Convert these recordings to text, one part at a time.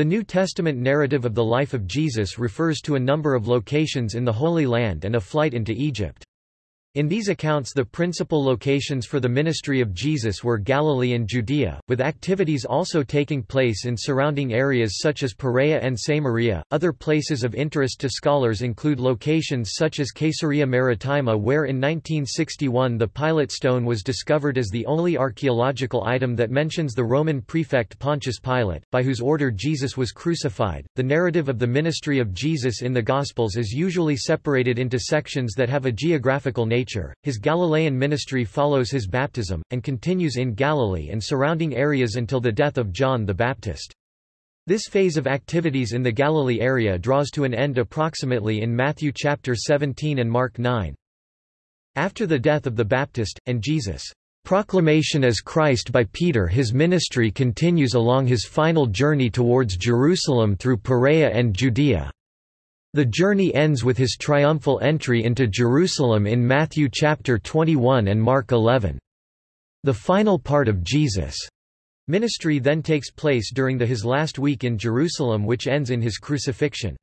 The New Testament narrative of the life of Jesus refers to a number of locations in the Holy Land and a flight into Egypt. In these accounts the principal locations for the ministry of Jesus were Galilee and Judea, with activities also taking place in surrounding areas such as Perea and Samaria. Other places of interest to scholars include locations such as Caesarea Maritima where in 1961 the Pilate stone was discovered as the only archaeological item that mentions the Roman prefect Pontius Pilate, by whose order Jesus was crucified. The narrative of the ministry of Jesus in the Gospels is usually separated into sections that have a geographical nature nature. His Galilean ministry follows his baptism, and continues in Galilee and surrounding areas until the death of John the Baptist. This phase of activities in the Galilee area draws to an end approximately in Matthew chapter 17 and Mark 9. After the death of the Baptist, and Jesus' proclamation as Christ by Peter his ministry continues along his final journey towards Jerusalem through Perea and Judea. The journey ends with his triumphal entry into Jerusalem in Matthew chapter 21 and Mark 11. The final part of Jesus' ministry then takes place during the his last week in Jerusalem which ends in his crucifixion.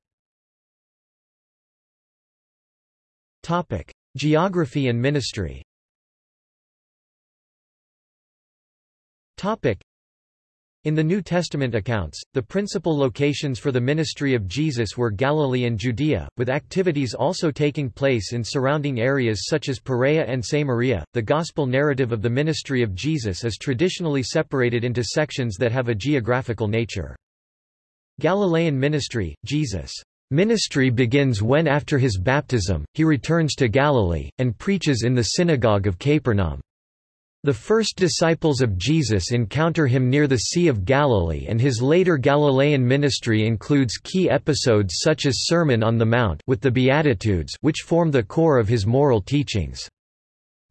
Topic: Geography and ministry. Topic: in the New Testament accounts, the principal locations for the ministry of Jesus were Galilee and Judea, with activities also taking place in surrounding areas such as Perea and Samaria. The gospel narrative of the ministry of Jesus is traditionally separated into sections that have a geographical nature. Galilean ministry, Jesus' ministry begins when after his baptism, he returns to Galilee, and preaches in the synagogue of Capernaum. The first disciples of Jesus encounter him near the Sea of Galilee and his later Galilean ministry includes key episodes such as Sermon on the Mount with the Beatitudes which form the core of his moral teachings.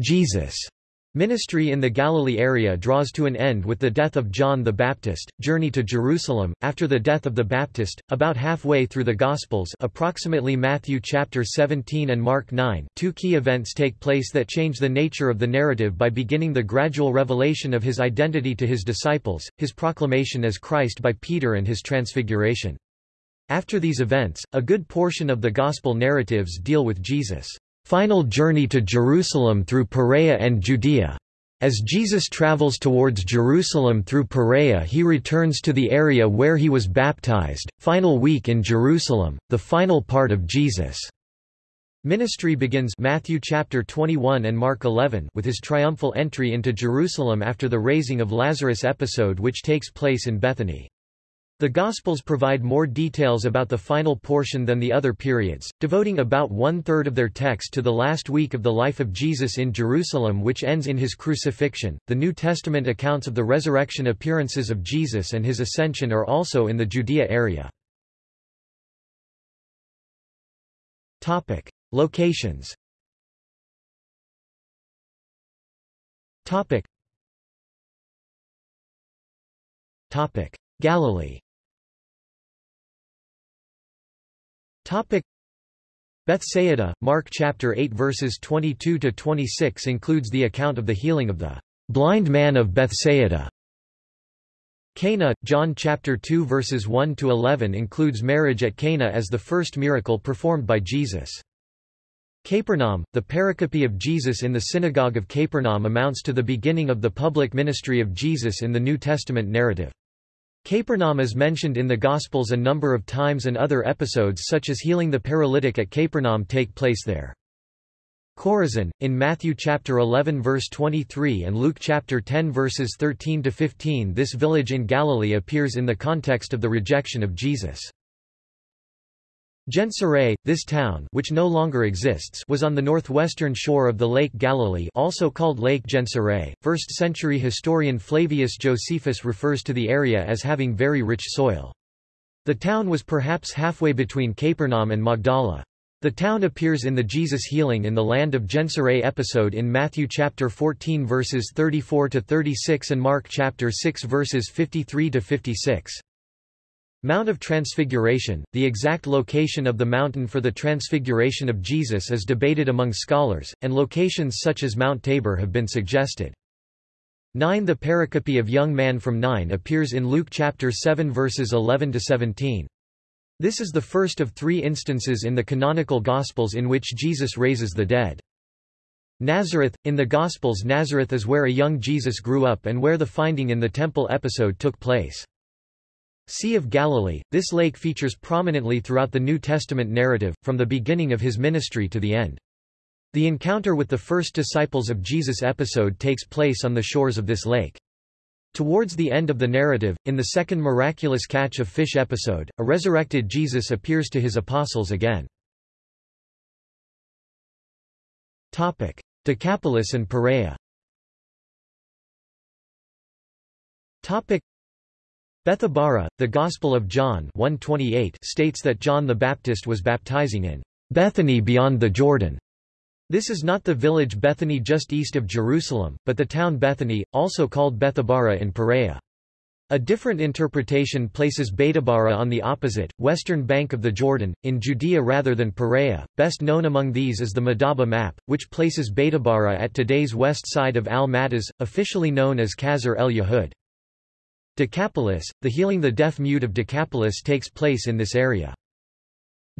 Jesus' Ministry in the Galilee area draws to an end with the death of John the Baptist. Journey to Jerusalem after the death of the Baptist, about halfway through the Gospels, approximately Matthew chapter 17 and Mark 9. Two key events take place that change the nature of the narrative by beginning the gradual revelation of his identity to his disciples, his proclamation as Christ by Peter and his transfiguration. After these events, a good portion of the gospel narratives deal with Jesus' final journey to Jerusalem through Perea and Judea. As Jesus travels towards Jerusalem through Perea he returns to the area where he was baptized, final week in Jerusalem, the final part of Jesus' ministry begins Matthew chapter 21 and Mark 11 with his triumphal entry into Jerusalem after the raising of Lazarus episode which takes place in Bethany. The Gospels provide more details about the final portion than the other periods, devoting about one-third of their text to the last week of the life of Jesus in Jerusalem which ends in his crucifixion. The New Testament accounts of the resurrection appearances of Jesus and his ascension are also in the Judea area. Topic: Locations. Topic. Topic: Galilee. Topic Bethsaida, Mark chapter 8 verses 22 to 26 includes the account of the healing of the blind man of Bethsaida. Cana, John chapter 2 verses 1 to 11 includes marriage at Cana as the first miracle performed by Jesus. Capernaum, the pericope of Jesus in the synagogue of Capernaum amounts to the beginning of the public ministry of Jesus in the New Testament narrative. Capernaum is mentioned in the Gospels a number of times and other episodes such as healing the paralytic at Capernaum take place there. Chorazin, in Matthew chapter 11 verse 23 and Luke chapter 10 verses 13 to 15 this village in Galilee appears in the context of the rejection of Jesus. Gennesaret, this town which no longer exists was on the northwestern shore of the Lake Galilee also called Lake Gennesaret. First-century historian Flavius Josephus refers to the area as having very rich soil. The town was perhaps halfway between Capernaum and Magdala. The town appears in the Jesus healing in the land of Gennesaret episode in Matthew chapter 14 verses 34 to 36 and Mark chapter 6 verses 53 to 56. Mount of Transfiguration, the exact location of the mountain for the transfiguration of Jesus is debated among scholars, and locations such as Mount Tabor have been suggested. Nain The pericope of young man from Nain appears in Luke chapter 7 verses 11 to 17. This is the first of three instances in the canonical Gospels in which Jesus raises the dead. Nazareth In the Gospels Nazareth is where a young Jesus grew up and where the finding in the temple episode took place. Sea of Galilee This lake features prominently throughout the New Testament narrative, from the beginning of his ministry to the end. The encounter with the first disciples of Jesus episode takes place on the shores of this lake. Towards the end of the narrative, in the second miraculous catch of fish episode, a resurrected Jesus appears to his apostles again. Topic: Decapolis and Perea. Topic: Bethabara, the Gospel of John 128 states that John the Baptist was baptizing in Bethany beyond the Jordan. This is not the village Bethany just east of Jerusalem, but the town Bethany, also called Bethabara in Perea. A different interpretation places Bethabara on the opposite, western bank of the Jordan, in Judea rather than Perea. Best known among these is the Madaba map, which places Bethabara at today's west side of Al-Maghtas, officially known as Qasr el-Yahud. Decapolis, the healing the deaf-mute of Decapolis takes place in this area.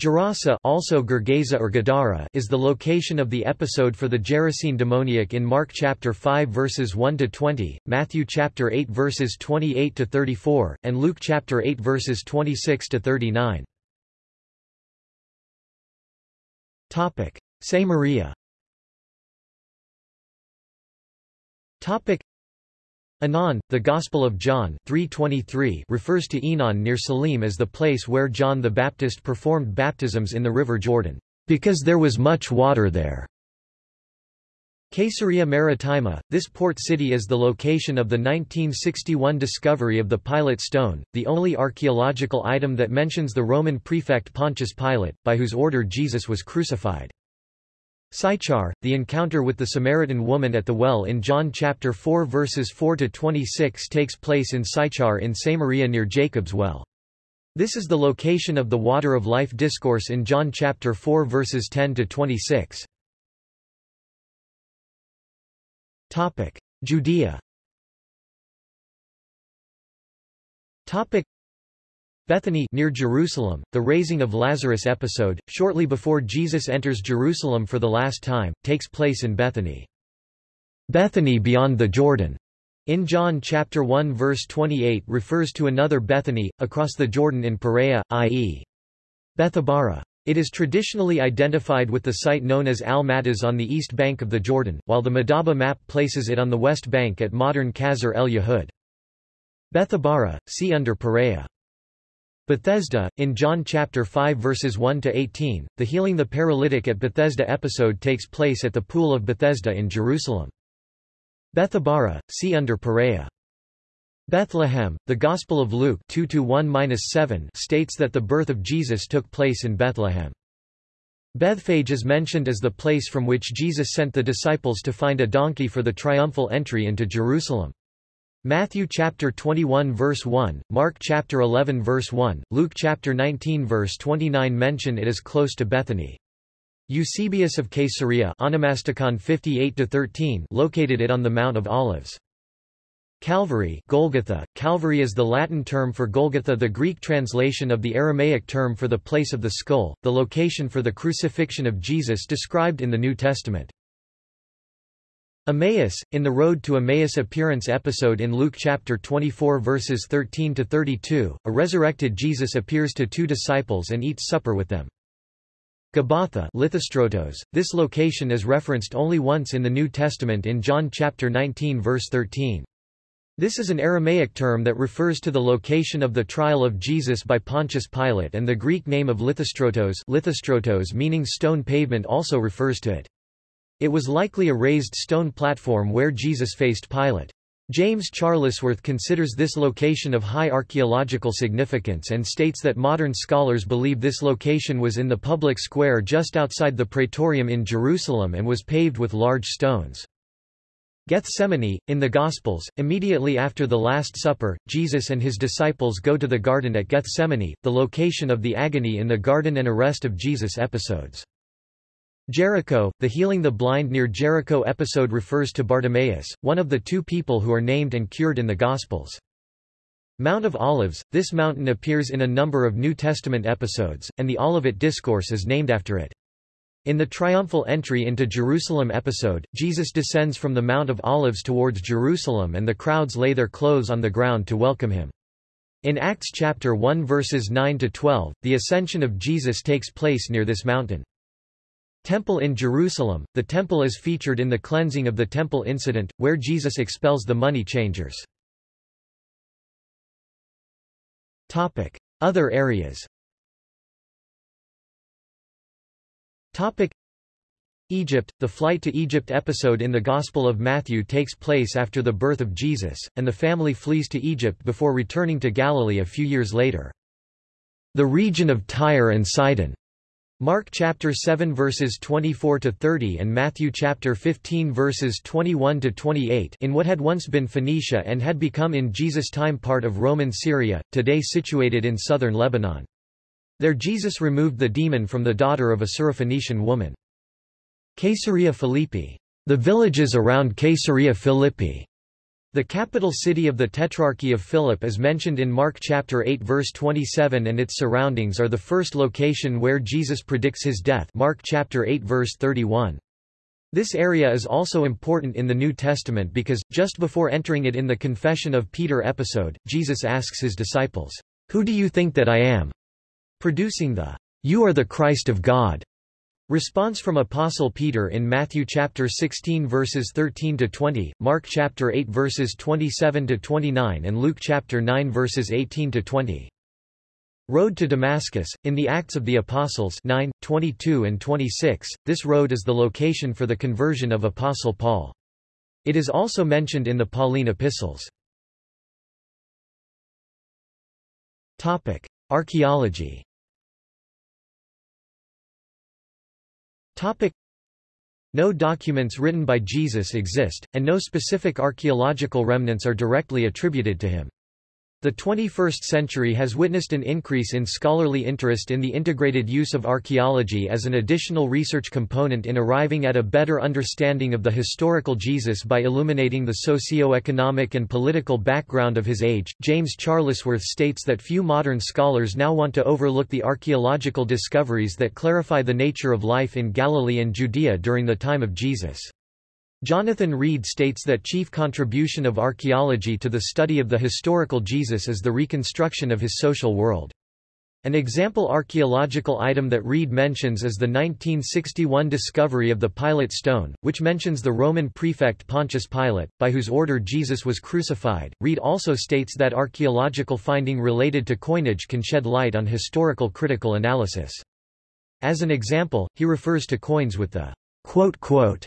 Gerasa also Gergesa or Gadara is the location of the episode for the Gerasene demoniac in Mark chapter 5 verses 1 to 20, Matthew chapter 8 verses 28 to 34, and Luke chapter 8 verses 26 to 39. Topic: Samaria. Topic: Aenon, the Gospel of John 3.23 refers to Aenon near Salim as the place where John the Baptist performed baptisms in the river Jordan, because there was much water there. Caesarea Maritima, this port city is the location of the 1961 discovery of the Pilate stone, the only archaeological item that mentions the Roman prefect Pontius Pilate, by whose order Jesus was crucified. Sychar, the encounter with the Samaritan woman at the well in John chapter 4 verses 4 to 26 takes place in Sychar in Samaria near Jacob's well. This is the location of the water of life discourse in John chapter 4 verses 10 to 26. Topic: Judea. Topic: Bethany near Jerusalem, the raising of Lazarus episode, shortly before Jesus enters Jerusalem for the last time, takes place in Bethany. Bethany beyond the Jordan in John chapter 1 verse 28 refers to another Bethany, across the Jordan in Perea, i.e. Bethabara. It is traditionally identified with the site known as Al-Maghtas on the east bank of the Jordan, while the Madaba map places it on the west bank at modern Qasr el-Yahud. Bethabara, see under Perea. Bethesda, in John chapter 5 verses 1 to 18, the healing the paralytic at Bethesda episode takes place at the pool of Bethesda in Jerusalem. Bethabara, see under Perea. Bethlehem, the Gospel of Luke 2-1-7 states that the birth of Jesus took place in Bethlehem. Bethphage is mentioned as the place from which Jesus sent the disciples to find a donkey for the triumphal entry into Jerusalem. Matthew chapter 21 verse 1, Mark chapter 11 verse 1, Luke chapter 19 verse 29 mention it is close to Bethany. Eusebius of Caesarea Onomasticon 58-13 located it on the Mount of Olives. Calvary Golgotha. Calvary is the Latin term for Golgotha the Greek translation of the Aramaic term for the place of the skull, the location for the crucifixion of Jesus described in the New Testament. Emmaus, in the Road to Emmaus appearance episode in Luke chapter 24 verses 13 to 32, a resurrected Jesus appears to two disciples and eats supper with them. Gabbatha Lithostrotos, this location is referenced only once in the New Testament in John chapter 19 verse 13. This is an Aramaic term that refers to the location of the trial of Jesus by Pontius Pilate and the Greek name of Lithostrotos, Lithostrotos meaning stone pavement also refers to it. It was likely a raised stone platform where Jesus faced Pilate. James Charlesworth considers this location of high archaeological significance and states that modern scholars believe this location was in the public square just outside the Praetorium in Jerusalem and was paved with large stones. Gethsemane, in the Gospels, immediately after the Last Supper, Jesus and his disciples go to the garden at Gethsemane, the location of the agony in the garden and arrest of Jesus episodes. Jericho, the healing the blind near Jericho episode refers to Bartimaeus, one of the two people who are named and cured in the Gospels. Mount of Olives, this mountain appears in a number of New Testament episodes, and the Olivet Discourse is named after it. In the triumphal entry into Jerusalem episode, Jesus descends from the Mount of Olives towards Jerusalem and the crowds lay their clothes on the ground to welcome him. In Acts chapter 1 verses 9 to 12, the ascension of Jesus takes place near this mountain. Temple in Jerusalem The temple is featured in the cleansing of the temple incident, where Jesus expels the money changers. Other areas Egypt The flight to Egypt episode in the Gospel of Matthew takes place after the birth of Jesus, and the family flees to Egypt before returning to Galilee a few years later. The region of Tyre and Sidon Mark chapter 7 verses 24 to 30 and Matthew chapter 15 verses 21 to 28 in what had once been Phoenicia and had become in Jesus' time part of Roman Syria, today situated in southern Lebanon. There Jesus removed the demon from the daughter of a Syrophoenician woman. Caesarea Philippi. The villages around Caesarea Philippi the capital city of the Tetrarchy of Philip is mentioned in Mark chapter 8 verse 27 and its surroundings are the first location where Jesus predicts his death Mark chapter 8 verse 31. This area is also important in the New Testament because, just before entering it in the Confession of Peter episode, Jesus asks his disciples, Who do you think that I am? Producing the, You are the Christ of God Response from Apostle Peter in Matthew chapter 16 verses 13 to 20, Mark chapter 8 verses 27 to 29 and Luke chapter 9 verses 18 to 20. Road to Damascus in the Acts of the Apostles 9, 22 and 26. This road is the location for the conversion of Apostle Paul. It is also mentioned in the Pauline epistles. Topic: Archaeology Topic. No documents written by Jesus exist, and no specific archaeological remnants are directly attributed to him. The 21st century has witnessed an increase in scholarly interest in the integrated use of archaeology as an additional research component in arriving at a better understanding of the historical Jesus by illuminating the socio-economic and political background of his age. James Charlesworth states that few modern scholars now want to overlook the archaeological discoveries that clarify the nature of life in Galilee and Judea during the time of Jesus. Jonathan Reed states that chief contribution of archaeology to the study of the historical Jesus is the reconstruction of his social world. An example archaeological item that Reed mentions is the 1961 discovery of the Pilate stone, which mentions the Roman prefect Pontius Pilate, by whose order Jesus was crucified. Reed also states that archaeological finding related to coinage can shed light on historical critical analysis. As an example, he refers to coins with the quote, quote,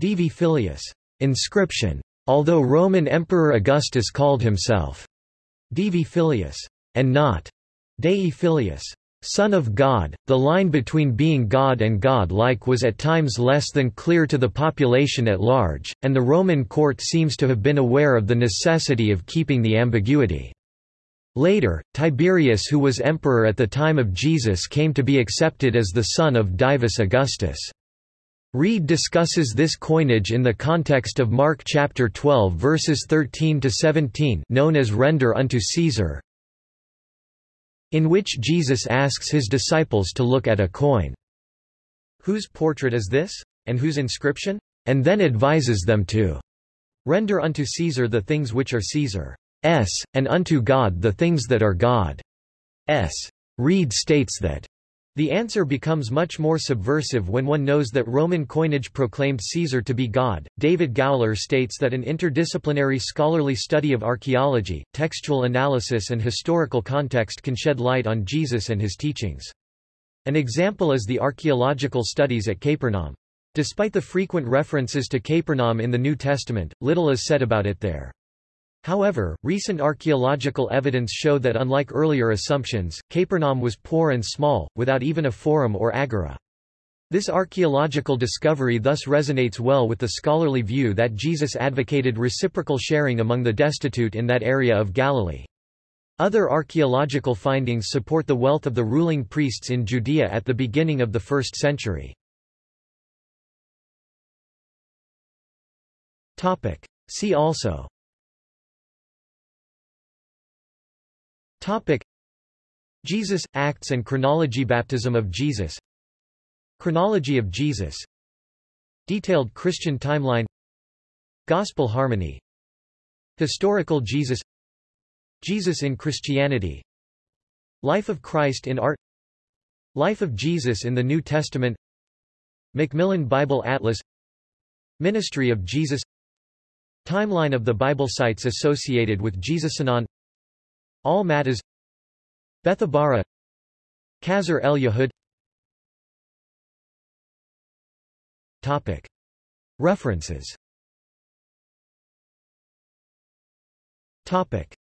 Divi Filius inscription. Although Roman Emperor Augustus called himself Divi Filius and not Dei Filius, Son of God, the line between being God and God-like was at times less than clear to the population at large, and the Roman court seems to have been aware of the necessity of keeping the ambiguity. Later, Tiberius who was emperor at the time of Jesus came to be accepted as the son of Divus Augustus. Reed discusses this coinage in the context of Mark chapter 12 verses 13 to 17 known as render unto Caesar in which Jesus asks his disciples to look at a coin. Whose portrait is this? And whose inscription? And then advises them to render unto Caesar the things which are Caesar's, and unto God the things that are God's. Reed states that the answer becomes much more subversive when one knows that Roman coinage proclaimed Caesar to be God. David Gowler states that an interdisciplinary scholarly study of archaeology, textual analysis, and historical context can shed light on Jesus and his teachings. An example is the archaeological studies at Capernaum. Despite the frequent references to Capernaum in the New Testament, little is said about it there. However, recent archaeological evidence show that unlike earlier assumptions, Capernaum was poor and small, without even a forum or agora. This archaeological discovery thus resonates well with the scholarly view that Jesus advocated reciprocal sharing among the destitute in that area of Galilee. Other archaeological findings support the wealth of the ruling priests in Judea at the beginning of the first century. See also Topic. Jesus, Acts and Chronology Baptism of Jesus. Chronology of Jesus. Detailed Christian timeline. Gospel harmony. Historical Jesus. Jesus in Christianity. Life of Christ in art. Life of Jesus in the New Testament. Macmillan Bible Atlas. Ministry of Jesus. Timeline of the Bible sites associated with Jesus Jesusanon Al Maghtas Bethabara Qasr el Yahud Topic. References Topic.